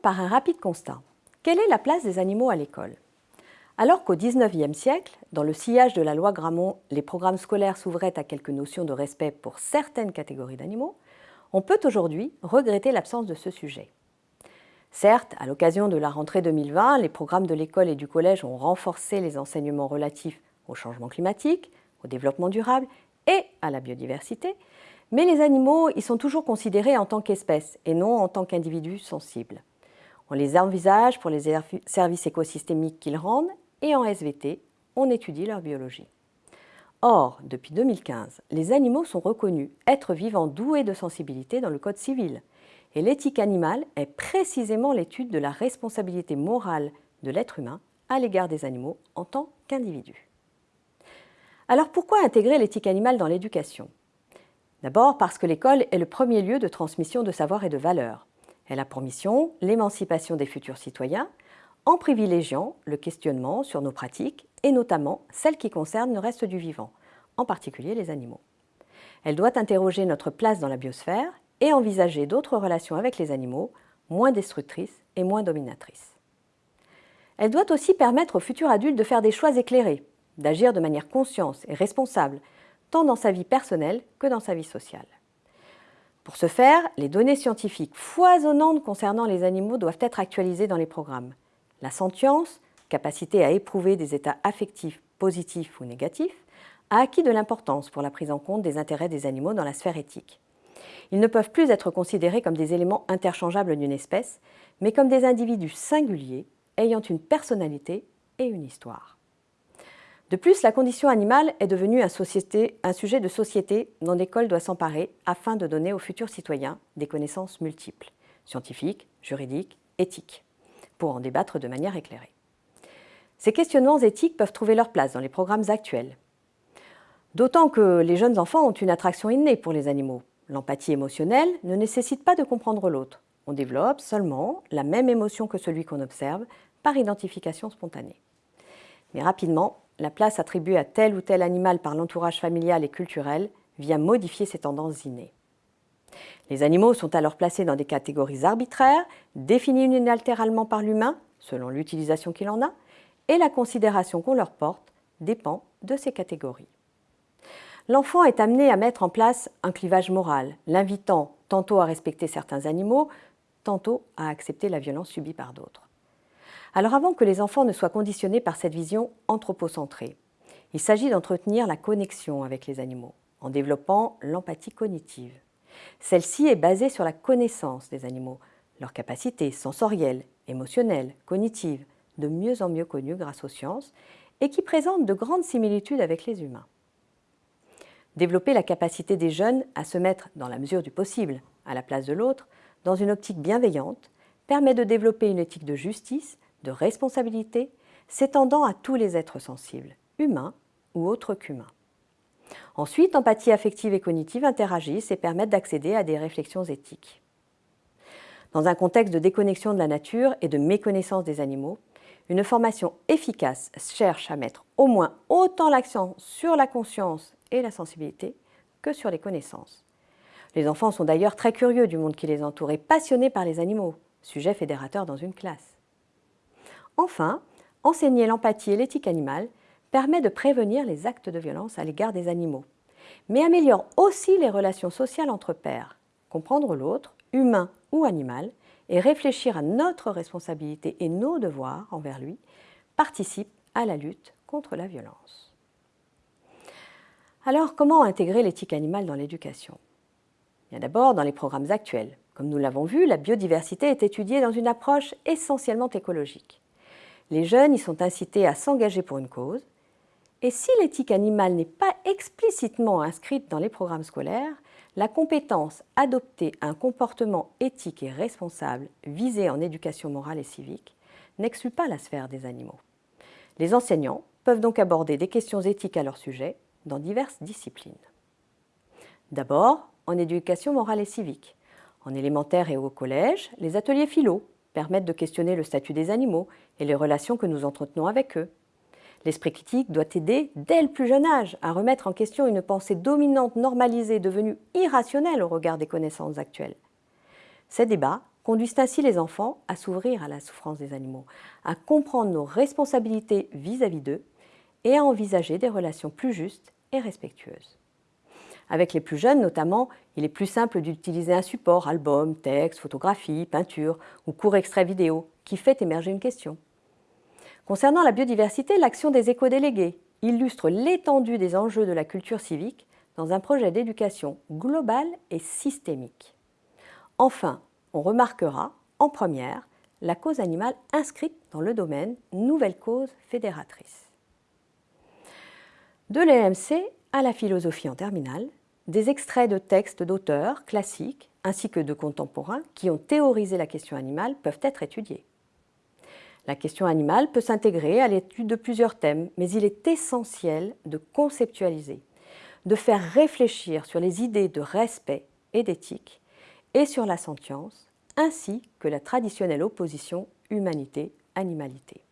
Par un rapide constat. Quelle est la place des animaux à l'école? Alors qu'au XIXe siècle, dans le sillage de la loi Grammont, les programmes scolaires s'ouvraient à quelques notions de respect pour certaines catégories d'animaux, on peut aujourd'hui regretter l'absence de ce sujet. Certes, à l'occasion de la rentrée 2020, les programmes de l'école et du collège ont renforcé les enseignements relatifs au changement climatique, au développement durable et à la biodiversité, mais les animaux y sont toujours considérés en tant qu'espèces et non en tant qu'individus sensibles. On les envisage pour les services écosystémiques qu'ils rendent et en SVT, on étudie leur biologie. Or, depuis 2015, les animaux sont reconnus êtres vivants doués de sensibilité dans le Code civil. Et l'éthique animale est précisément l'étude de la responsabilité morale de l'être humain à l'égard des animaux en tant qu'individu. Alors pourquoi intégrer l'éthique animale dans l'éducation? D'abord parce que l'école est le premier lieu de transmission de savoir et de valeurs. Elle a pour mission l'émancipation des futurs citoyens en privilégiant le questionnement sur nos pratiques et notamment celles qui concernent le reste du vivant, en particulier les animaux. Elle doit interroger notre place dans la biosphère et envisager d'autres relations avec les animaux moins destructrices et moins dominatrices. Elle doit aussi permettre aux futurs adultes de faire des choix éclairés, d'agir de manière consciente et responsable tant dans sa vie personnelle que dans sa vie sociale. Pour ce faire, les données scientifiques foisonnantes concernant les animaux doivent être actualisées dans les programmes. La sentience, capacité à éprouver des états affectifs positifs ou négatifs, a acquis de l'importance pour la prise en compte des intérêts des animaux dans la sphère éthique. Ils ne peuvent plus être considérés comme des éléments interchangeables d'une espèce, mais comme des individus singuliers ayant une personnalité et une histoire. De plus, la condition animale est devenue un, sujet de société dont l'école doit s'emparer afin de donner aux futurs citoyens des connaissances multiples, scientifiques, juridiques, éthiques, pour en débattre de manière éclairée. Ces questionnements éthiques peuvent trouver leur place dans les programmes actuels. D'autant que les jeunes enfants ont une attraction innée pour les animaux. L'empathie émotionnelle ne nécessite pas de comprendre l'autre. On développe seulement la même émotion que celui qu'on observe par identification spontanée. Mais rapidement, la place attribuée à tel ou tel animal par l'entourage familial et culturel vient modifier ces tendances innées. Les animaux sont alors placés dans des catégories arbitraires, définies unilatéralement par l'humain, selon l'utilisation qu'il en a, et la considération qu'on leur porte dépend de ces catégories. L'enfant est amené à mettre en place un clivage moral, l'invitant tantôt à respecter certains animaux, tantôt à accepter la violence subie par d'autres. Alors avant que les enfants ne soient conditionnés par cette vision anthropocentrée, il s'agit d'entretenir la connexion avec les animaux en développant l'empathie cognitive. Celle-ci est basée sur la connaissance des animaux, leurs capacités sensorielles, émotionnelles, cognitives, de mieux en mieux connues grâce aux sciences, et qui présentent de grandes similitudes avec les humains. Développer la capacité des jeunes à se mettre, dans la mesure du possible, à la place de l'autre, dans une optique bienveillante, permet de développer une éthique de justice de responsabilité s'étendant à tous les êtres sensibles, humains ou autres qu'humains. Ensuite, empathie affective et cognitive interagissent et permettent d'accéder à des réflexions éthiques. Dans un contexte de déconnexion de la nature et de méconnaissance des animaux, une formation efficace cherche à mettre au moins autant l'accent sur la conscience et la sensibilité que sur les connaissances. Les enfants sont d'ailleurs très curieux du monde qui les entoure et passionnés par les animaux, sujet fédérateur dans une classe. Enfin, enseigner l'empathie et l'éthique animale permet de prévenir les actes de violence à l'égard des animaux, mais améliore aussi les relations sociales entre pairs. Comprendre l'autre, humain ou animal, et réfléchir à notre responsabilité et nos devoirs envers lui participe à la lutte contre la violence. Alors, comment intégrer l'éthique animale dans l'éducation? D'abord dans les programmes actuels. Comme nous l'avons vu, la biodiversité est étudiée dans une approche essentiellement écologique. Les jeunes y sont incités à s'engager pour une cause. Et si l'éthique animale n'est pas explicitement inscrite dans les programmes scolaires, la compétence adopter un comportement éthique et responsable visé en éducation morale et civique n'exclut pas la sphère des animaux. Les enseignants peuvent donc aborder des questions éthiques à leur sujet dans diverses disciplines. D'abord, en éducation morale et civique. En élémentaire et au collège, les ateliers philo permettent de questionner le statut des animaux et les relations que nous entretenons avec eux. L'esprit critique doit aider, dès le plus jeune âge, à remettre en question une pensée dominante, normalisée, devenue irrationnelle au regard des connaissances actuelles. Ces débats conduisent ainsi les enfants à s'ouvrir à la souffrance des animaux, à comprendre nos responsabilités vis-à-vis d'eux et à envisager des relations plus justes et respectueuses. Avec les plus jeunes notamment, il est plus simple d'utiliser un support, album, texte, photographie, peinture ou court extrait vidéo, qui fait émerger une question. Concernant la biodiversité, l'action des éco-délégués illustre l'étendue des enjeux de la culture civique dans un projet d'éducation global et systémique. Enfin, on remarquera, en première, la cause animale inscrite dans le domaine Nouvelle cause fédératrice. De l'EMC à la philosophie en terminale, des extraits de textes d'auteurs classiques ainsi que de contemporains qui ont théorisé la question animale peuvent être étudiés. La question animale peut s'intégrer à l'étude de plusieurs thèmes, mais il est essentiel de conceptualiser, de faire réfléchir sur les idées de respect et d'éthique et sur la sentience, ainsi que la traditionnelle opposition humanité-animalité.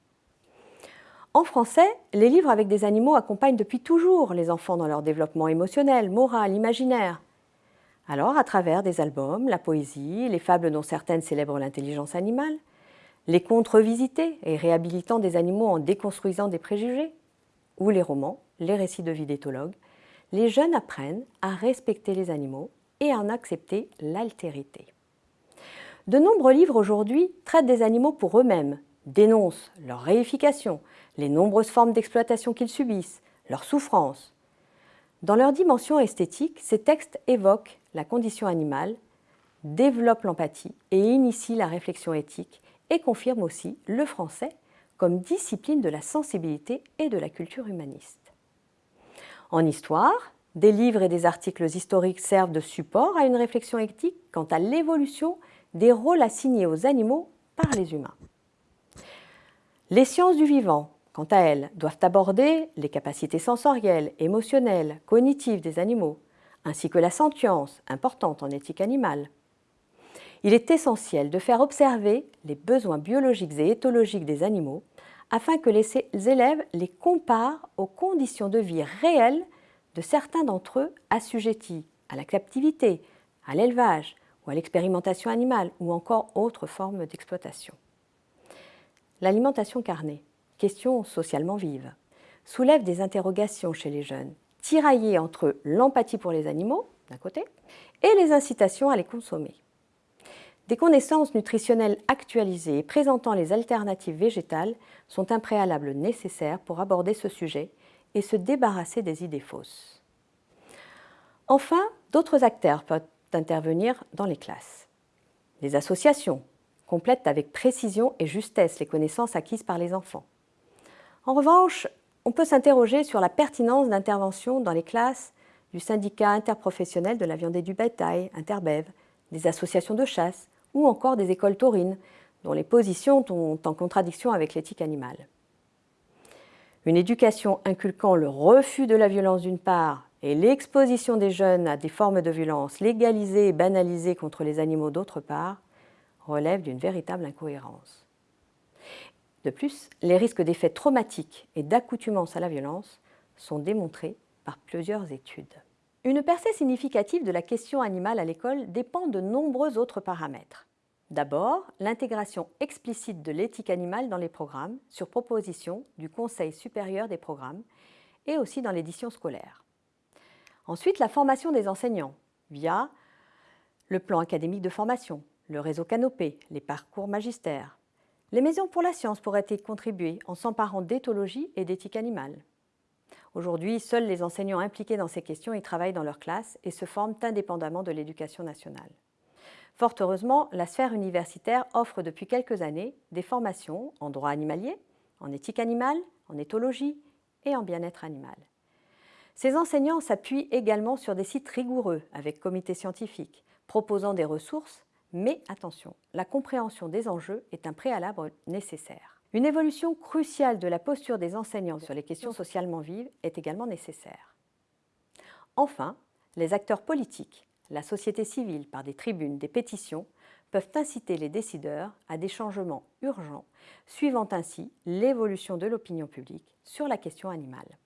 En français, les livres avec des animaux accompagnent depuis toujours les enfants dans leur développement émotionnel, moral, imaginaire. Alors, à travers des albums, la poésie, les fables dont certaines célèbrent l'intelligence animale, les contes revisités et réhabilitant des animaux en déconstruisant des préjugés, ou les romans, les récits de vie d'éthologues, les jeunes apprennent à respecter les animaux et à en accepter l'altérité. De nombreux livres aujourd'hui traitent des animaux pour eux-mêmes, dénoncent leur réification, les nombreuses formes d'exploitation qu'ils subissent, leurs souffrances. Dans leur dimension esthétique, ces textes évoquent la condition animale, développent l'empathie et initient la réflexion éthique et confirment aussi le français comme discipline de la sensibilité et de la culture humaniste. En histoire, des livres et des articles historiques servent de support à une réflexion éthique quant à l'évolution des rôles assignés aux animaux par les humains. Les sciences du vivant, quant à elles, doivent aborder les capacités sensorielles, émotionnelles, cognitives des animaux, ainsi que la sentience, importante en éthique animale. Il est essentiel de faire observer les besoins biologiques et éthologiques des animaux afin que les élèves les comparent aux conditions de vie réelles de certains d'entre eux assujettis à la captivité, à l'élevage ou à l'expérimentation animale ou encore autres formes d'exploitation. L'alimentation carnée, question socialement vive, soulève des interrogations chez les jeunes, tiraillées entre l'empathie pour les animaux, d'un côté, et les incitations à les consommer. Des connaissances nutritionnelles actualisées et présentant les alternatives végétales sont un préalable nécessaire pour aborder ce sujet et se débarrasser des idées fausses. Enfin, d'autres acteurs peuvent intervenir dans les classes. Les associations complètent avec précision et justesse les connaissances acquises par les enfants. En revanche, on peut s'interroger sur la pertinence d'intervention dans les classes du syndicat interprofessionnel de la viande et du bétail, Interbev, des associations de chasse ou encore des écoles taurines, dont les positions sont en contradiction avec l'éthique animale. Une éducation inculquant le refus de la violence d'une part et l'exposition des jeunes à des formes de violence légalisées et banalisées contre les animaux d'autre part relève d'une véritable incohérence. De plus, les risques d'effets traumatiques et d'accoutumance à la violence sont démontrés par plusieurs études. Une percée significative de la question animale à l'école dépend de nombreux autres paramètres. D'abord, l'intégration explicite de l'éthique animale dans les programmes, sur proposition du Conseil supérieur des programmes, et aussi dans l'édition scolaire. Ensuite, la formation des enseignants, via le plan académique de formation, le réseau Canopé, les parcours magistères. Les maisons pour la science pourraient y contribuer en s'emparant d'éthologie et d'éthique animale. Aujourd'hui, seuls les enseignants impliqués dans ces questions y travaillent dans leur classe et se forment indépendamment de l'éducation nationale. Fort heureusement, la sphère universitaire offre depuis quelques années des formations en droit animalier, en éthique animale, en éthologie et en bien-être animal. Ces enseignants s'appuient également sur des sites rigoureux avec comités scientifiques, proposant des ressources, mais attention, la compréhension des enjeux est un préalable nécessaire. Une évolution cruciale de la posture des enseignants sur les questions socialement vives est également nécessaire. Enfin, les acteurs politiques, la société civile par des tribunes, des pétitions, peuvent inciter les décideurs à des changements urgents, suivant ainsi l'évolution de l'opinion publique sur la question animale.